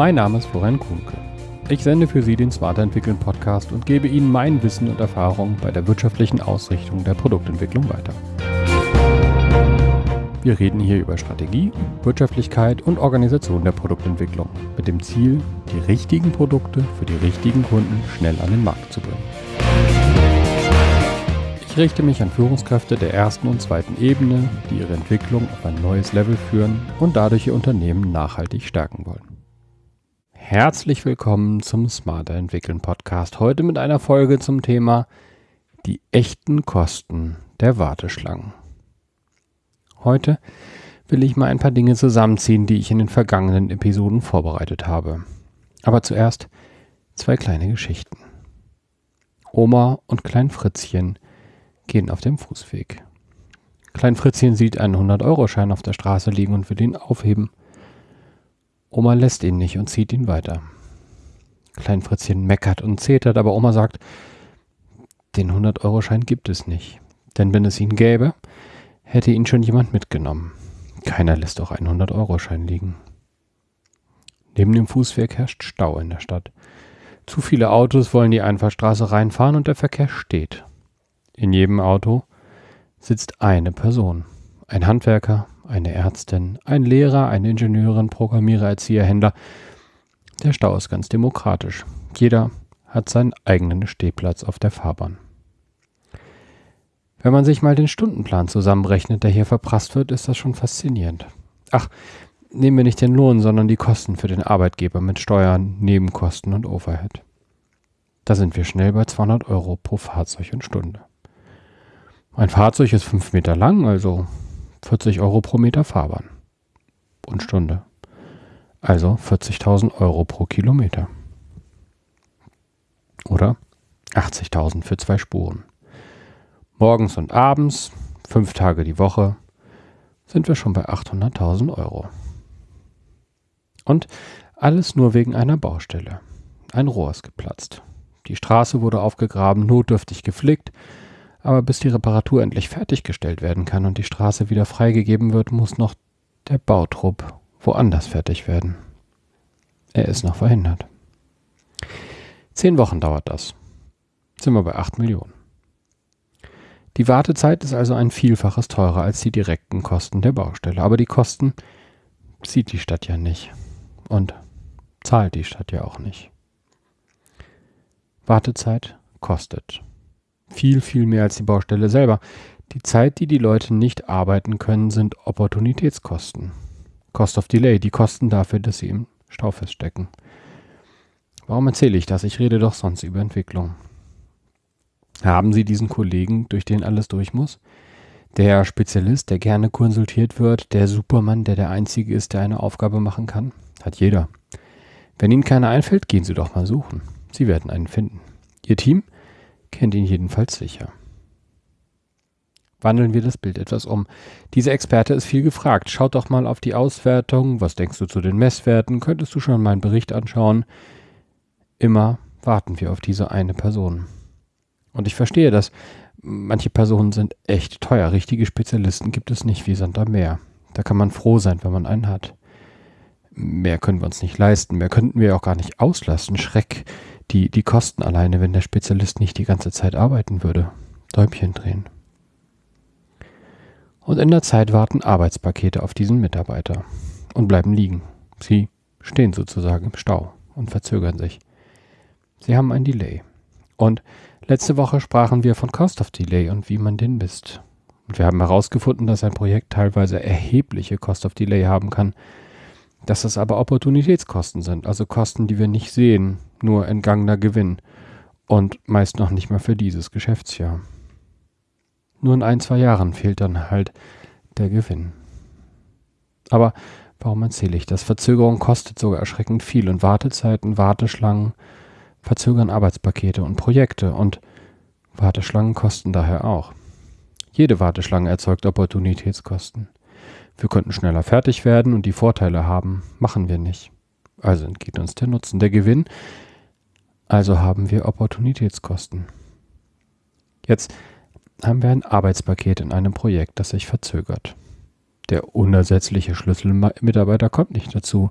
Mein Name ist Florian Kuhnke. Ich sende für Sie den Smarter Entwickeln Podcast und gebe Ihnen mein Wissen und Erfahrung bei der wirtschaftlichen Ausrichtung der Produktentwicklung weiter. Wir reden hier über Strategie, Wirtschaftlichkeit und Organisation der Produktentwicklung mit dem Ziel, die richtigen Produkte für die richtigen Kunden schnell an den Markt zu bringen. Ich richte mich an Führungskräfte der ersten und zweiten Ebene, die ihre Entwicklung auf ein neues Level führen und dadurch ihr Unternehmen nachhaltig stärken wollen. Herzlich willkommen zum Smarter Entwickeln Podcast. Heute mit einer Folge zum Thema die echten Kosten der Warteschlangen. Heute will ich mal ein paar Dinge zusammenziehen, die ich in den vergangenen Episoden vorbereitet habe. Aber zuerst zwei kleine Geschichten. Oma und Klein Fritzchen gehen auf dem Fußweg. Klein Fritzchen sieht einen 100-Euro-Schein auf der Straße liegen und will ihn aufheben. Oma lässt ihn nicht und zieht ihn weiter. Klein Fritzchen meckert und zetert, aber Oma sagt, den 100-Euro-Schein gibt es nicht. Denn wenn es ihn gäbe, hätte ihn schon jemand mitgenommen. Keiner lässt auch einen 100-Euro-Schein liegen. Neben dem Fußweg herrscht Stau in der Stadt. Zu viele Autos wollen die Einfahrstraße reinfahren und der Verkehr steht. In jedem Auto sitzt eine Person. Ein Handwerker, eine Ärztin, ein Lehrer, eine Ingenieurin, Programmierer, Erzieher, Händler. Der Stau ist ganz demokratisch. Jeder hat seinen eigenen Stehplatz auf der Fahrbahn. Wenn man sich mal den Stundenplan zusammenrechnet, der hier verprasst wird, ist das schon faszinierend. Ach, nehmen wir nicht den Lohn, sondern die Kosten für den Arbeitgeber mit Steuern, Nebenkosten und Overhead. Da sind wir schnell bei 200 Euro pro Fahrzeug und Stunde. Ein Fahrzeug ist 5 Meter lang, also 40 Euro pro Meter Fahrbahn und Stunde. Also 40.000 Euro pro Kilometer. Oder 80.000 für zwei Spuren. Morgens und abends, fünf Tage die Woche, sind wir schon bei 800.000 Euro. Und alles nur wegen einer Baustelle. Ein Rohr ist geplatzt. Die Straße wurde aufgegraben, notdürftig geflickt, aber bis die Reparatur endlich fertiggestellt werden kann und die Straße wieder freigegeben wird, muss noch der Bautrupp woanders fertig werden. Er ist noch verhindert. Zehn Wochen dauert das. Sind wir bei 8 Millionen. Die Wartezeit ist also ein Vielfaches teurer als die direkten Kosten der Baustelle. Aber die Kosten sieht die Stadt ja nicht. Und zahlt die Stadt ja auch nicht. Wartezeit kostet. Viel, viel mehr als die Baustelle selber. Die Zeit, die die Leute nicht arbeiten können, sind Opportunitätskosten. Cost of Delay, die Kosten dafür, dass sie im Stau feststecken. Warum erzähle ich das? Ich rede doch sonst über Entwicklung. Haben Sie diesen Kollegen, durch den alles durch muss? Der Spezialist, der gerne konsultiert wird, der Supermann, der der Einzige ist, der eine Aufgabe machen kann? Hat jeder. Wenn Ihnen keiner einfällt, gehen Sie doch mal suchen. Sie werden einen finden. Ihr Team kennt ihn jedenfalls sicher. Wandeln wir das Bild etwas um. Dieser Experte ist viel gefragt. Schaut doch mal auf die Auswertung. Was denkst du zu den Messwerten? Könntest du schon meinen Bericht anschauen? Immer warten wir auf diese eine Person. Und ich verstehe das. Manche Personen sind echt teuer. Richtige Spezialisten gibt es nicht wie Sand am Meer. Da kann man froh sein, wenn man einen hat. Mehr können wir uns nicht leisten. Mehr könnten wir auch gar nicht auslassen. Schreck, die, die Kosten alleine, wenn der Spezialist nicht die ganze Zeit arbeiten würde. Däumchen drehen. Und in der Zeit warten Arbeitspakete auf diesen Mitarbeiter und bleiben liegen. Sie stehen sozusagen im Stau und verzögern sich. Sie haben ein Delay. Und Letzte Woche sprachen wir von Cost of Delay und wie man den misst. Und wir haben herausgefunden, dass ein Projekt teilweise erhebliche Cost of Delay haben kann, dass es aber Opportunitätskosten sind, also Kosten, die wir nicht sehen, nur entgangener Gewinn und meist noch nicht mal für dieses Geschäftsjahr. Nur in ein, zwei Jahren fehlt dann halt der Gewinn. Aber warum erzähle ich das? Verzögerung kostet sogar erschreckend viel und Wartezeiten, Warteschlangen, verzögern Arbeitspakete und Projekte und Warteschlangen kosten daher auch. Jede Warteschlange erzeugt Opportunitätskosten. Wir könnten schneller fertig werden und die Vorteile haben, machen wir nicht. Also entgeht uns der Nutzen, der Gewinn, also haben wir Opportunitätskosten. Jetzt haben wir ein Arbeitspaket in einem Projekt, das sich verzögert. Der unersetzliche Schlüsselmitarbeiter kommt nicht dazu,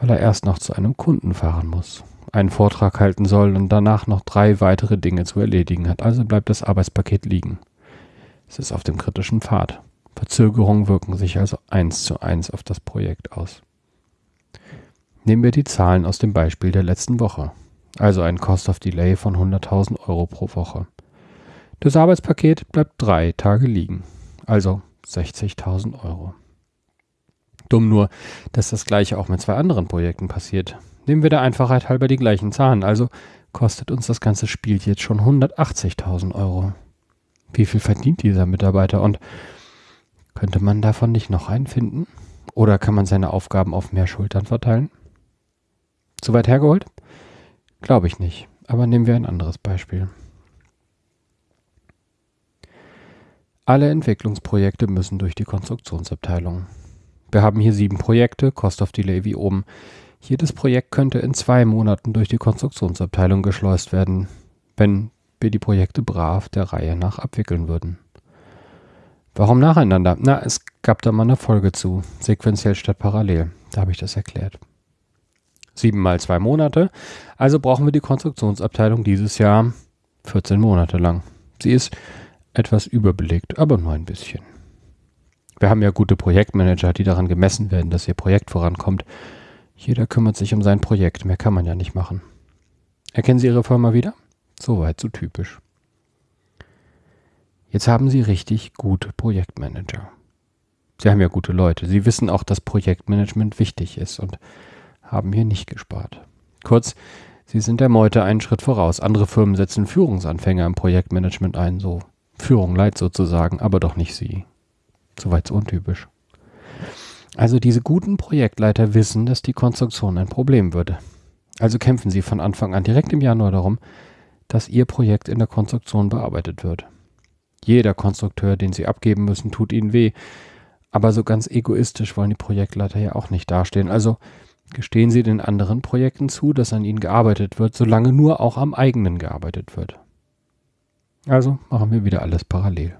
weil er erst noch zu einem Kunden fahren muss, einen Vortrag halten soll und danach noch drei weitere Dinge zu erledigen hat. Also bleibt das Arbeitspaket liegen. Es ist auf dem kritischen Pfad. Verzögerungen wirken sich also eins zu eins auf das Projekt aus. Nehmen wir die Zahlen aus dem Beispiel der letzten Woche, also ein Cost of Delay von 100.000 Euro pro Woche. Das Arbeitspaket bleibt drei Tage liegen, also 60.000 Euro. Dumm nur, dass das gleiche auch mit zwei anderen Projekten passiert. Nehmen wir der Einfachheit halber die gleichen Zahlen, also kostet uns das ganze Spiel jetzt schon 180.000 Euro. Wie viel verdient dieser Mitarbeiter und könnte man davon nicht noch einen finden? Oder kann man seine Aufgaben auf mehr Schultern verteilen? Zu weit hergeholt? Glaube ich nicht. Aber nehmen wir ein anderes Beispiel. Alle Entwicklungsprojekte müssen durch die Konstruktionsabteilung. Wir haben hier sieben Projekte, Cost of Delay wie oben. Jedes Projekt könnte in zwei Monaten durch die Konstruktionsabteilung geschleust werden, wenn wir die Projekte brav der Reihe nach abwickeln würden. Warum nacheinander? Na, es gab da mal eine Folge zu, sequenziell statt parallel. Da habe ich das erklärt. Sieben mal zwei Monate. Also brauchen wir die Konstruktionsabteilung dieses Jahr 14 Monate lang. Sie ist etwas überbelegt, aber nur ein bisschen. Wir haben ja gute Projektmanager, die daran gemessen werden, dass ihr Projekt vorankommt. Jeder kümmert sich um sein Projekt, mehr kann man ja nicht machen. Erkennen Sie Ihre Firma wieder? Soweit so typisch. Jetzt haben Sie richtig gute Projektmanager. Sie haben ja gute Leute. Sie wissen auch, dass Projektmanagement wichtig ist und haben hier nicht gespart. Kurz, Sie sind der Meute einen Schritt voraus. Andere Firmen setzen Führungsanfänger im Projektmanagement ein, so Führung leid sozusagen, aber doch nicht Sie. Soweit so untypisch. Also diese guten Projektleiter wissen, dass die Konstruktion ein Problem würde. Also kämpfen sie von Anfang an direkt im Januar darum, dass ihr Projekt in der Konstruktion bearbeitet wird. Jeder Konstrukteur, den sie abgeben müssen, tut ihnen weh. Aber so ganz egoistisch wollen die Projektleiter ja auch nicht dastehen. Also gestehen sie den anderen Projekten zu, dass an ihnen gearbeitet wird, solange nur auch am eigenen gearbeitet wird. Also machen wir wieder alles parallel.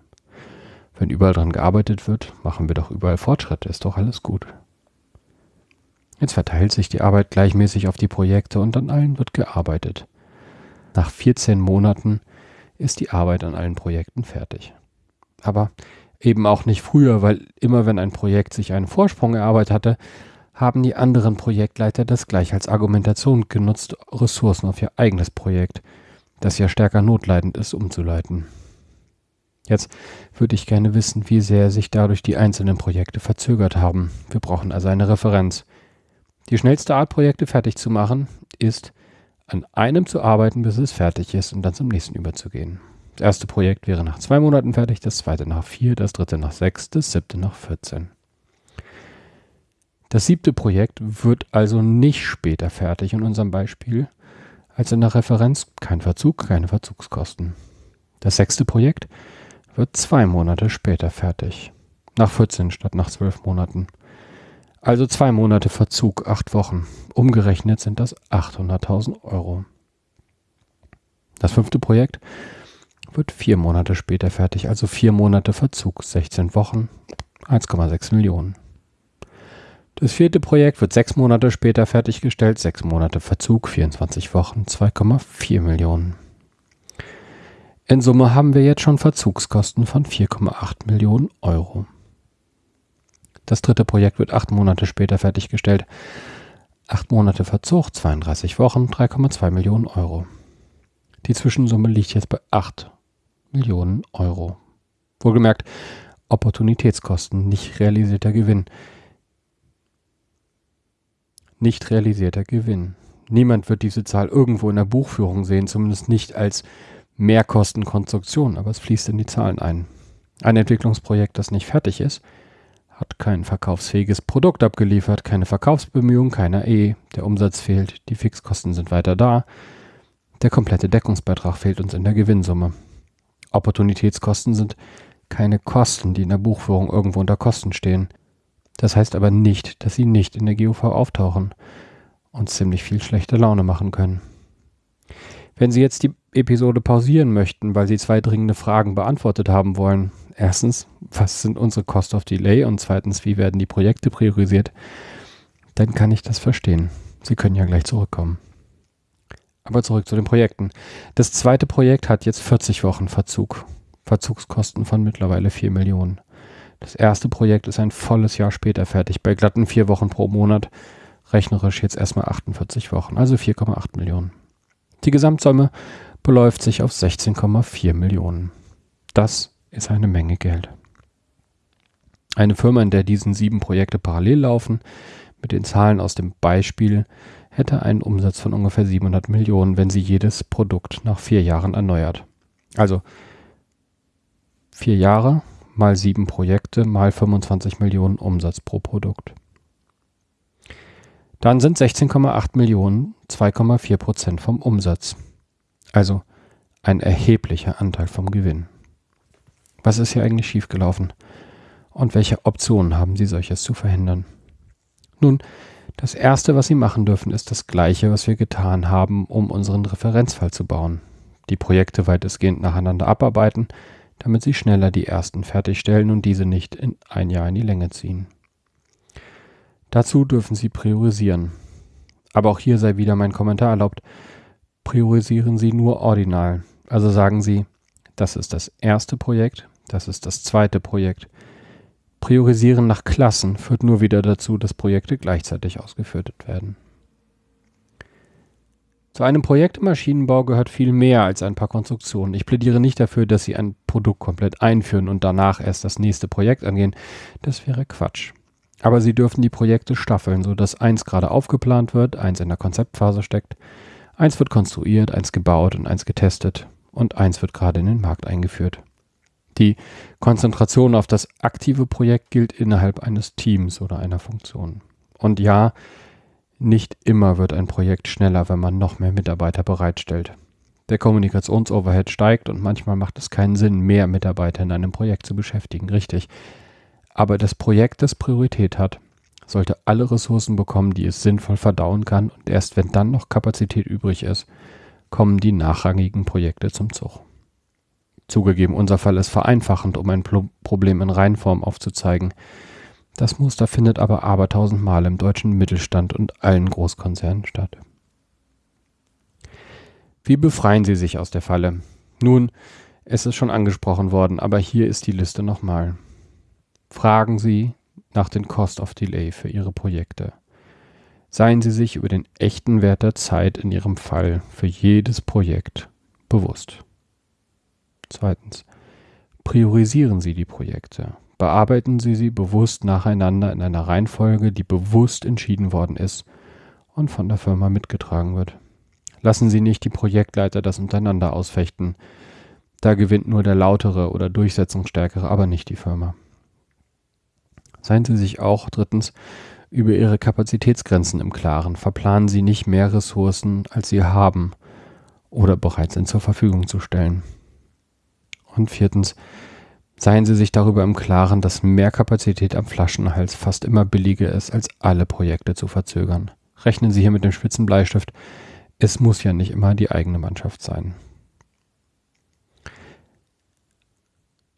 Wenn überall dran gearbeitet wird, machen wir doch überall Fortschritte, ist doch alles gut. Jetzt verteilt sich die Arbeit gleichmäßig auf die Projekte und an allen wird gearbeitet. Nach 14 Monaten ist die Arbeit an allen Projekten fertig. Aber eben auch nicht früher, weil immer wenn ein Projekt sich einen Vorsprung erarbeitet hatte, haben die anderen Projektleiter das gleich als Argumentation genutzt, Ressourcen auf ihr eigenes Projekt, das ja stärker notleidend ist, umzuleiten. Jetzt würde ich gerne wissen, wie sehr sich dadurch die einzelnen Projekte verzögert haben. Wir brauchen also eine Referenz. Die schnellste Art, Projekte fertig zu machen, ist, an einem zu arbeiten, bis es fertig ist und dann zum nächsten überzugehen. Das erste Projekt wäre nach zwei Monaten fertig, das zweite nach vier, das dritte nach sechs, das siebte nach 14. Das siebte Projekt wird also nicht später fertig in unserem Beispiel als in der Referenz kein Verzug, keine Verzugskosten. Das sechste Projekt wird zwei Monate später fertig. Nach 14 statt nach 12 Monaten. Also zwei Monate Verzug, acht Wochen. Umgerechnet sind das 800.000 Euro. Das fünfte Projekt wird vier Monate später fertig, also vier Monate Verzug, 16 Wochen, 1,6 Millionen. Das vierte Projekt wird sechs Monate später fertiggestellt, sechs Monate Verzug, 24 Wochen, 2,4 Millionen. In Summe haben wir jetzt schon Verzugskosten von 4,8 Millionen Euro. Das dritte Projekt wird acht Monate später fertiggestellt. Acht Monate Verzug, 32 Wochen, 3,2 Millionen Euro. Die Zwischensumme liegt jetzt bei 8 Millionen Euro. Wohlgemerkt, Opportunitätskosten, nicht realisierter Gewinn nicht realisierter Gewinn. Niemand wird diese Zahl irgendwo in der Buchführung sehen, zumindest nicht als Mehrkostenkonstruktion, aber es fließt in die Zahlen ein. Ein Entwicklungsprojekt, das nicht fertig ist, hat kein verkaufsfähiges Produkt abgeliefert, keine Verkaufsbemühungen, keiner E, der Umsatz fehlt, die Fixkosten sind weiter da, der komplette Deckungsbeitrag fehlt uns in der Gewinnsumme. Opportunitätskosten sind keine Kosten, die in der Buchführung irgendwo unter Kosten stehen. Das heißt aber nicht, dass sie nicht in der GUV auftauchen und ziemlich viel schlechte Laune machen können. Wenn Sie jetzt die Episode pausieren möchten, weil Sie zwei dringende Fragen beantwortet haben wollen, erstens, was sind unsere Cost of Delay und zweitens, wie werden die Projekte priorisiert, dann kann ich das verstehen. Sie können ja gleich zurückkommen. Aber zurück zu den Projekten. Das zweite Projekt hat jetzt 40 Wochen Verzug. Verzugskosten von mittlerweile 4 Millionen. Das erste Projekt ist ein volles Jahr später fertig, bei glatten vier Wochen pro Monat. Rechnerisch jetzt erstmal 48 Wochen, also 4,8 Millionen. Die Gesamtsumme beläuft sich auf 16,4 Millionen. Das ist eine Menge Geld. Eine Firma, in der diesen sieben Projekte parallel laufen, mit den Zahlen aus dem Beispiel, hätte einen Umsatz von ungefähr 700 Millionen, wenn sie jedes Produkt nach vier Jahren erneuert. Also vier Jahre mal sieben Projekte mal 25 Millionen Umsatz pro Produkt. Dann sind 16,8 Millionen 2,4 Prozent vom Umsatz. Also ein erheblicher Anteil vom Gewinn. Was ist hier eigentlich schiefgelaufen? Und welche Optionen haben Sie, solches zu verhindern? Nun, das Erste, was Sie machen dürfen, ist das Gleiche, was wir getan haben, um unseren Referenzfall zu bauen. Die Projekte weitestgehend nacheinander abarbeiten, damit Sie schneller die ersten fertigstellen und diese nicht in ein Jahr in die Länge ziehen. Dazu dürfen Sie priorisieren. Aber auch hier sei wieder mein Kommentar erlaubt. Priorisieren Sie nur ordinal. Also sagen Sie, das ist das erste Projekt, das ist das zweite Projekt, Priorisieren nach Klassen führt nur wieder dazu, dass Projekte gleichzeitig ausgeführt werden. Zu einem Projekt im Maschinenbau gehört viel mehr als ein paar Konstruktionen. Ich plädiere nicht dafür, dass Sie ein Produkt komplett einführen und danach erst das nächste Projekt angehen. Das wäre Quatsch. Aber Sie dürfen die Projekte staffeln, sodass eins gerade aufgeplant wird, eins in der Konzeptphase steckt, eins wird konstruiert, eins gebaut und eins getestet und eins wird gerade in den Markt eingeführt. Die Konzentration auf das aktive Projekt gilt innerhalb eines Teams oder einer Funktion. Und ja, nicht immer wird ein Projekt schneller, wenn man noch mehr Mitarbeiter bereitstellt. Der Kommunikationsoverhead steigt und manchmal macht es keinen Sinn, mehr Mitarbeiter in einem Projekt zu beschäftigen, richtig. Aber das Projekt, das Priorität hat, sollte alle Ressourcen bekommen, die es sinnvoll verdauen kann und erst wenn dann noch Kapazität übrig ist, kommen die nachrangigen Projekte zum Zug. Zugegeben, unser Fall ist vereinfachend, um ein Problem in Reinform aufzuzeigen. Das Muster findet aber abertausendmal im deutschen Mittelstand und allen Großkonzernen statt. Wie befreien Sie sich aus der Falle? Nun, es ist schon angesprochen worden, aber hier ist die Liste nochmal. Fragen Sie nach den Cost of Delay für Ihre Projekte. Seien Sie sich über den echten Wert der Zeit in Ihrem Fall für jedes Projekt bewusst. Zweitens. Priorisieren Sie die Projekte. Bearbeiten Sie sie bewusst nacheinander in einer Reihenfolge, die bewusst entschieden worden ist und von der Firma mitgetragen wird. Lassen Sie nicht die Projektleiter das untereinander ausfechten. Da gewinnt nur der lautere oder durchsetzungsstärkere, aber nicht die Firma. Seien Sie sich auch drittens über Ihre Kapazitätsgrenzen im Klaren. Verplanen Sie nicht mehr Ressourcen, als Sie haben oder bereit sind zur Verfügung zu stellen. Und viertens, seien Sie sich darüber im Klaren, dass mehr Kapazität am Flaschenhals fast immer billiger ist, als alle Projekte zu verzögern. Rechnen Sie hier mit dem spitzen Bleistift. Es muss ja nicht immer die eigene Mannschaft sein.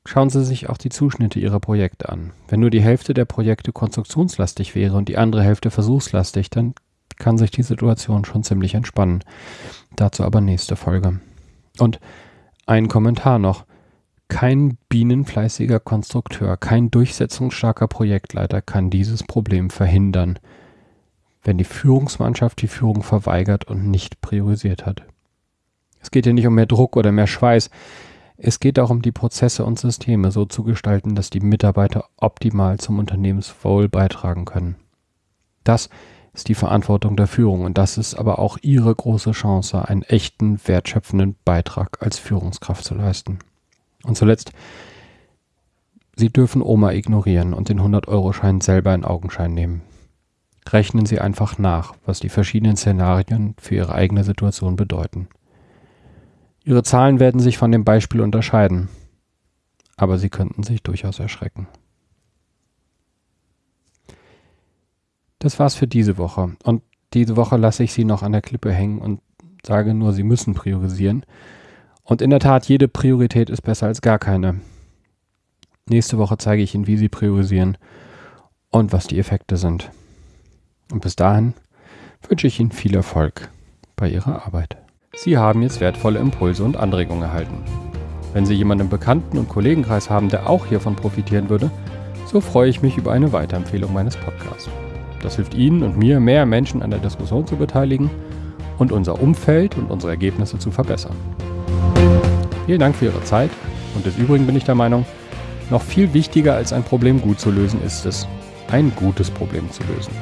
Schauen Sie sich auch die Zuschnitte Ihrer Projekte an. Wenn nur die Hälfte der Projekte konstruktionslastig wäre und die andere Hälfte versuchslastig, dann kann sich die Situation schon ziemlich entspannen. Dazu aber nächste Folge. Und ein Kommentar noch. Kein bienenfleißiger Konstrukteur, kein durchsetzungsstarker Projektleiter kann dieses Problem verhindern, wenn die Führungsmannschaft die Führung verweigert und nicht priorisiert hat. Es geht hier nicht um mehr Druck oder mehr Schweiß. Es geht darum, die Prozesse und Systeme so zu gestalten, dass die Mitarbeiter optimal zum Unternehmenswohl beitragen können. Das ist die Verantwortung der Führung und das ist aber auch ihre große Chance, einen echten, wertschöpfenden Beitrag als Führungskraft zu leisten. Und zuletzt, Sie dürfen Oma ignorieren und den 100-Euro-Schein selber in Augenschein nehmen. Rechnen Sie einfach nach, was die verschiedenen Szenarien für Ihre eigene Situation bedeuten. Ihre Zahlen werden sich von dem Beispiel unterscheiden, aber Sie könnten sich durchaus erschrecken. Das war's für diese Woche. Und diese Woche lasse ich Sie noch an der Klippe hängen und sage nur, Sie müssen priorisieren und in der Tat, jede Priorität ist besser als gar keine. Nächste Woche zeige ich Ihnen, wie Sie priorisieren und was die Effekte sind. Und bis dahin wünsche ich Ihnen viel Erfolg bei Ihrer Arbeit. Sie haben jetzt wertvolle Impulse und Anregungen erhalten. Wenn Sie jemanden im Bekannten- und Kollegenkreis haben, der auch hiervon profitieren würde, so freue ich mich über eine Weiterempfehlung meines Podcasts. Das hilft Ihnen und mir, mehr Menschen an der Diskussion zu beteiligen und unser Umfeld und unsere Ergebnisse zu verbessern. Vielen Dank für Ihre Zeit und des Übrigen bin ich der Meinung, noch viel wichtiger als ein Problem gut zu lösen ist es, ein gutes Problem zu lösen.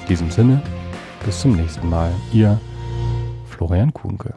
In diesem Sinne, bis zum nächsten Mal. Ihr Florian Kuhnke.